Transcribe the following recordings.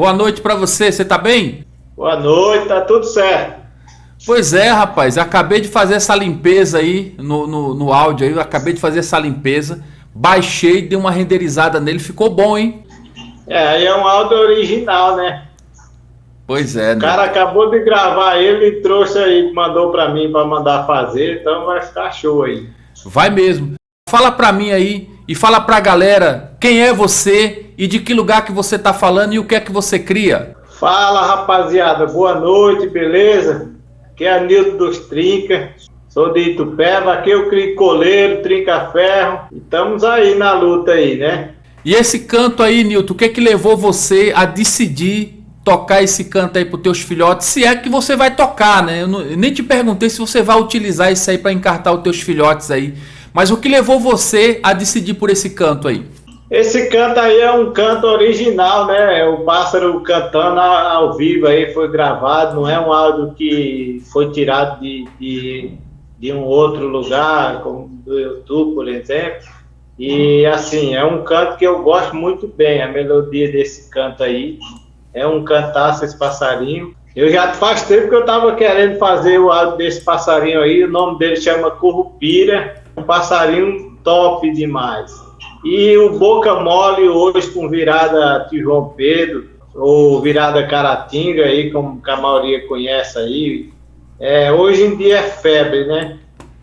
Boa noite para você, você tá bem? Boa noite, tá tudo certo. Pois é, rapaz, acabei de fazer essa limpeza aí no, no, no áudio aí, acabei de fazer essa limpeza, baixei, dei uma renderizada nele, ficou bom, hein? É, aí é um áudio original, né? Pois é, né? O cara acabou de gravar ele e trouxe aí, mandou para mim para mandar fazer, então vai ficar show aí. Vai mesmo. Fala pra mim aí e fala pra galera quem é você e de que lugar que você tá falando e o que é que você cria. Fala rapaziada, boa noite, beleza? Aqui é Nildo dos Trinca, sou de Itupeva, aqui eu crio coleiro, trinca ferro, e estamos aí na luta aí, né? E esse canto aí, Nilton, o que é que levou você a decidir tocar esse canto aí para teus filhotes, se é que você vai tocar, né? Eu, não, eu nem te perguntei se você vai utilizar isso aí para encartar os teus filhotes aí. Mas o que levou você a decidir por esse canto aí? Esse canto aí é um canto original, né? É o pássaro cantando ao vivo aí, foi gravado, não é um áudio que foi tirado de, de, de um outro lugar, como do YouTube, por exemplo. E assim, é um canto que eu gosto muito bem, a melodia desse canto aí. É um cantaço esse passarinho. Eu já faz tempo que eu estava querendo fazer o áudio desse passarinho aí, o nome dele chama Currupira, um passarinho top demais. E o Boca Mole hoje com virada de João Pedro, ou virada Caratinga, aí, como a maioria conhece aí, é, hoje em dia é febre, né?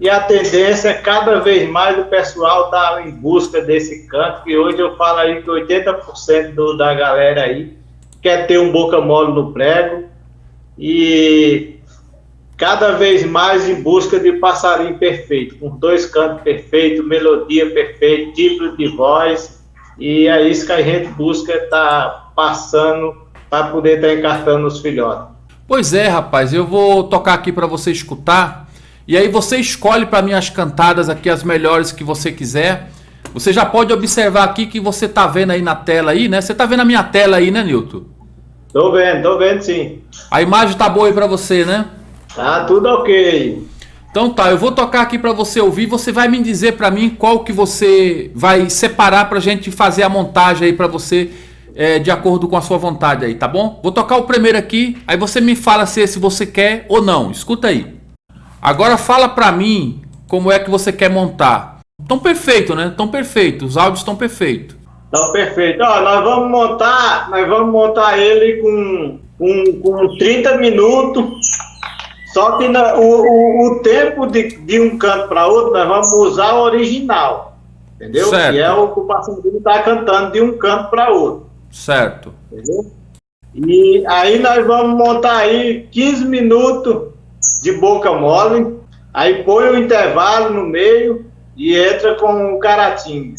E a tendência é cada vez mais o pessoal tá em busca desse canto, que hoje eu falo aí que 80% do, da galera aí quer ter um boca mole no prego. E cada vez mais em busca de passarinho perfeito, com dois cantos perfeitos, melodia perfeita, tipo de voz, e é isso que a gente busca estar tá passando para poder estar tá encartando os filhotes. Pois é, rapaz, eu vou tocar aqui para você escutar, e aí você escolhe para mim as cantadas aqui, as melhores que você quiser. Você já pode observar aqui que você tá vendo aí na tela aí, né? Você tá vendo a minha tela aí, né, Nilton? Tô vendo, tô vendo sim. A imagem tá boa aí para você, né? Tá tudo ok. Então tá, eu vou tocar aqui para você ouvir, você vai me dizer para mim qual que você vai separar pra gente fazer a montagem aí para você é, de acordo com a sua vontade aí, tá bom? Vou tocar o primeiro aqui, aí você me fala se esse você quer ou não, escuta aí. Agora fala pra mim como é que você quer montar. Tão perfeito, né? Tão perfeito, os áudios estão perfeitos. Tão perfeito. Ó, nós vamos montar, nós vamos montar ele com, com, com 30 minutos só que na, o, o, o, tempo de, de um canto para outro, nós vamos usar o original. Entendeu? Certo. Que é o que o passarinho está cantando de um canto para outro. Certo. Entendeu? E aí nós vamos montar aí 15 minutos de boca mole, aí põe o intervalo no meio e entra com o caratinho.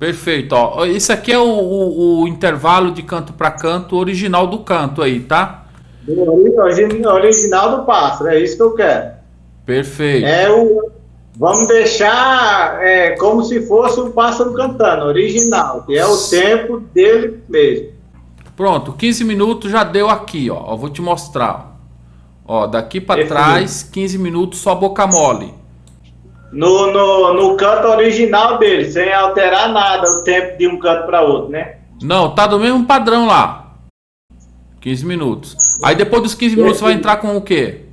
Perfeito, ó. Isso aqui é o, o, o intervalo de canto para canto original do canto aí, tá? Original do pássaro, é isso que eu quero. Perfeito. É o, vamos deixar é, como se fosse o pássaro cantando, original, que é o tempo dele mesmo. Pronto, 15 minutos já deu aqui, ó. Eu vou te mostrar. Ó, daqui para trás, 15 minutos só boca mole. No, no, no canto original dele, sem alterar nada o tempo de um canto para outro, né? Não, tá do mesmo padrão lá. 15 minutos. Aí depois dos 15 minutos você vai entrar com o quê?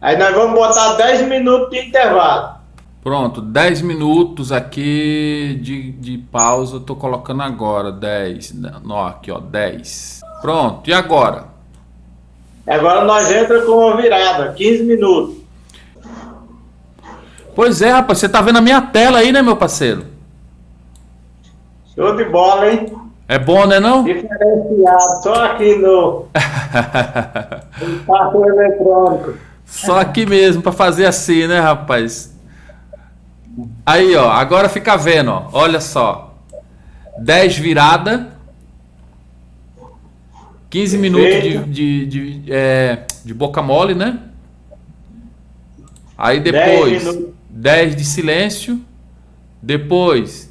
Aí nós vamos botar 10 minutos de intervalo. Pronto, 10 minutos aqui de, de pausa. Eu tô colocando agora 10. Não, aqui ó, 10. Pronto, e agora? Agora nós entra com uma virada, 15 minutos. Pois é, rapaz, você tá vendo a minha tela aí, né, meu parceiro? Show de bola, hein? É bom, né não? Diferenciado, só aqui no, no passo eletrônico. Só aqui mesmo, para fazer assim, né, rapaz? Aí, ó, agora fica vendo, ó. Olha só. 10 virada. 15 minutos de, de, de, é, de boca mole, né? Aí depois 10, 10 de silêncio. Depois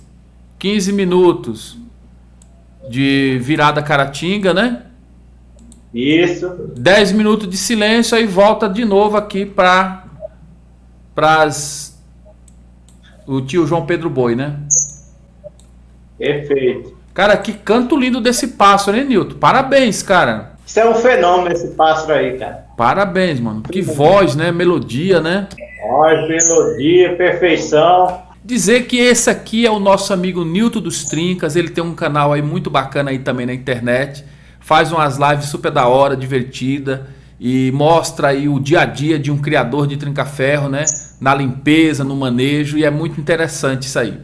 15 minutos de virada caratinga, né? Isso. 10 minutos de silêncio aí volta de novo aqui para o tio João Pedro Boi, né? Perfeito. Cara, que canto lindo desse pássaro, hein, Nilton? Parabéns, cara. Isso é um fenômeno, esse pássaro aí, cara. Parabéns, mano. Que voz, né? Melodia, né? Voz, melodia, perfeição. Dizer que esse aqui é o nosso amigo Nilton dos Trincas. Ele tem um canal aí muito bacana aí também na internet. Faz umas lives super da hora, divertida. E mostra aí o dia a dia de um criador de trinca-ferro, né? Na limpeza, no manejo. E é muito interessante isso aí.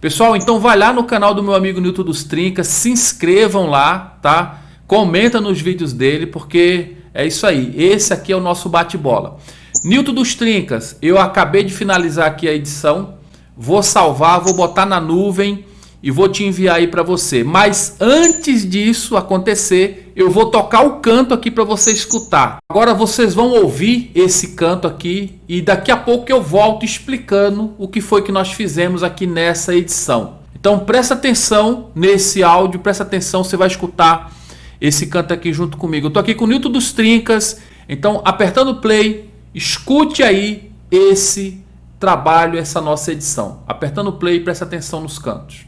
Pessoal, então vai lá no canal do meu amigo Nilton dos Trincas, se inscrevam lá, tá? Comenta nos vídeos dele, porque é isso aí. Esse aqui é o nosso bate-bola. Nilton dos Trincas, eu acabei de finalizar aqui a edição. Vou salvar, vou botar na nuvem e vou te enviar aí para você. Mas antes disso acontecer, eu vou tocar o canto aqui para você escutar. Agora vocês vão ouvir esse canto aqui e daqui a pouco eu volto explicando o que foi que nós fizemos aqui nessa edição. Então presta atenção nesse áudio, presta atenção, você vai escutar esse canto aqui junto comigo. Eu tô aqui com o Nilton dos Trincas, então apertando play, escute aí esse trabalho, essa nossa edição. Apertando play, presta atenção nos cantos.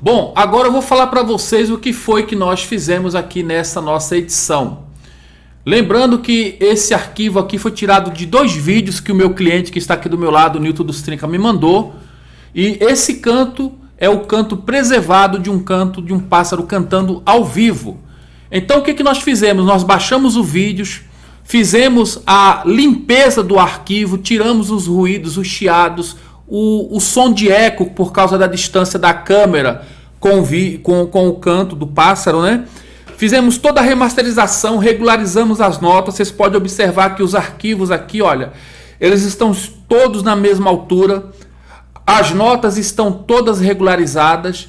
Bom, agora eu vou falar para vocês o que foi que nós fizemos aqui nessa nossa edição. Lembrando que esse arquivo aqui foi tirado de dois vídeos que o meu cliente que está aqui do meu lado, o Newton dos Trinca, me mandou. E esse canto é o canto preservado de um canto de um pássaro cantando ao vivo. Então o que, que nós fizemos? Nós baixamos o vídeo, fizemos a limpeza do arquivo, tiramos os ruídos, os chiados, o, o som de eco por causa da distância da câmera com, vi, com, com o canto do pássaro, né? Fizemos toda a remasterização, regularizamos as notas. Vocês podem observar que os arquivos aqui, olha, eles estão todos na mesma altura. As notas estão todas regularizadas.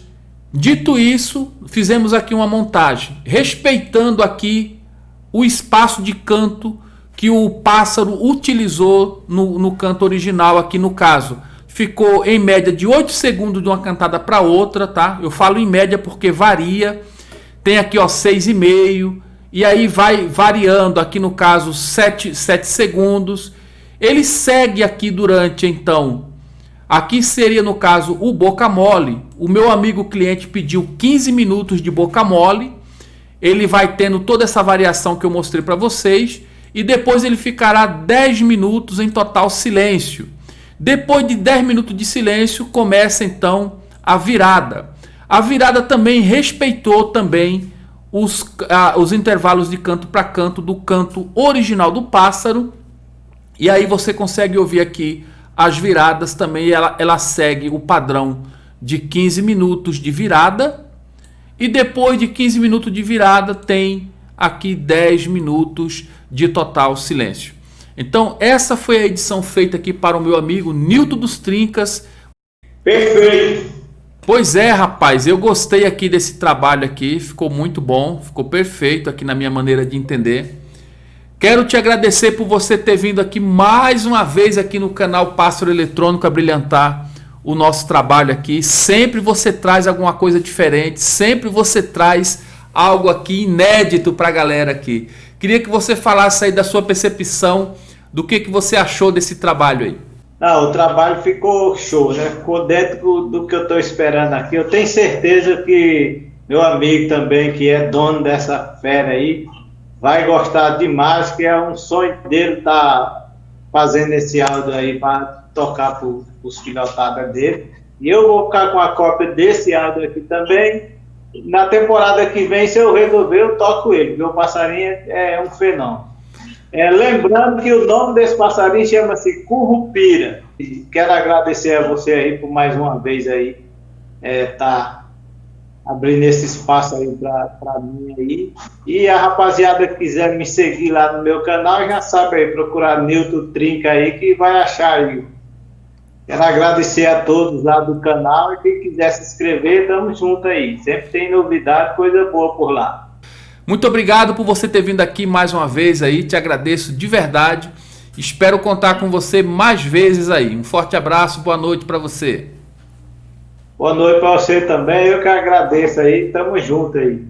Dito isso, fizemos aqui uma montagem, respeitando aqui o espaço de canto que o pássaro utilizou no, no canto original aqui no caso ficou em média de 8 segundos de uma cantada para outra, tá? Eu falo em média porque varia. Tem aqui, ó, 6,5 e aí vai variando, aqui no caso 7, 7 segundos. Ele segue aqui durante então, aqui seria no caso o boca mole. O meu amigo cliente pediu 15 minutos de boca mole. Ele vai tendo toda essa variação que eu mostrei para vocês e depois ele ficará 10 minutos em total silêncio. Depois de 10 minutos de silêncio, começa então a virada. A virada também respeitou também os, ah, os intervalos de canto para canto do canto original do pássaro. E aí você consegue ouvir aqui as viradas também. Ela, ela segue o padrão de 15 minutos de virada. E depois de 15 minutos de virada tem aqui 10 minutos de total silêncio. Então, essa foi a edição feita aqui para o meu amigo Nilton dos Trincas. Perfeito! Pois é, rapaz, eu gostei aqui desse trabalho aqui, ficou muito bom, ficou perfeito aqui na minha maneira de entender. Quero te agradecer por você ter vindo aqui mais uma vez aqui no canal Pássaro Eletrônico a brilhantar o nosso trabalho aqui. Sempre você traz alguma coisa diferente, sempre você traz algo aqui inédito para a galera aqui. Queria que você falasse aí da sua percepção, do que, que você achou desse trabalho aí. Não, o trabalho ficou show, né? Ficou dentro do que eu estou esperando aqui. Eu tenho certeza que meu amigo também, que é dono dessa fera aí, vai gostar demais, que é um sonho dele estar tá fazendo esse áudio aí para tocar para os filhotadas dele. E eu vou ficar com a cópia desse áudio aqui também. Na temporada que vem, se eu resolver, eu toco ele. Meu passarinho é um fenômeno. É, lembrando que o nome desse passarinho chama-se Currupira. Quero agradecer a você aí por mais uma vez aí é, tá abrindo esse espaço aí para mim aí. E a rapaziada que quiser me seguir lá no meu canal já sabe aí, procurar Nilton Trinca aí que vai achar aí. Quero agradecer a todos lá do canal e quem quiser se inscrever, tamo junto aí. Sempre tem novidade, coisa boa por lá. Muito obrigado por você ter vindo aqui mais uma vez aí, te agradeço de verdade. Espero contar com você mais vezes aí. Um forte abraço, boa noite para você. Boa noite para você também, eu que agradeço aí, tamo junto aí.